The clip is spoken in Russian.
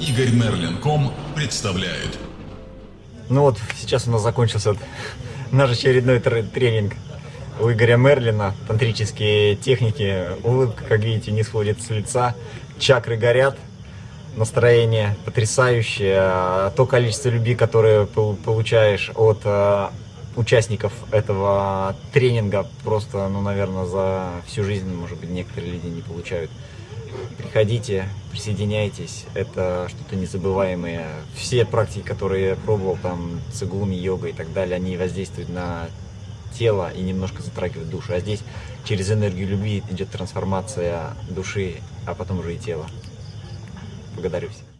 Игорь Мерлин.ком представляет. Ну вот, сейчас у нас закончился наш очередной тренинг у Игоря Мерлина. Тантрические техники. Улыбка, как видите, не сходит с лица. Чакры горят. Настроение потрясающее. То количество любви, которое получаешь от э, участников этого тренинга, просто, ну, наверное, за всю жизнь, может быть, некоторые люди не получают. Приходите, присоединяйтесь, это что-то незабываемое. Все практики, которые я пробовал, там, цигун, йога и так далее, они воздействуют на тело и немножко затрагивают душу. А здесь через энергию любви идет трансформация души, а потом уже и тела. Благодарю всех.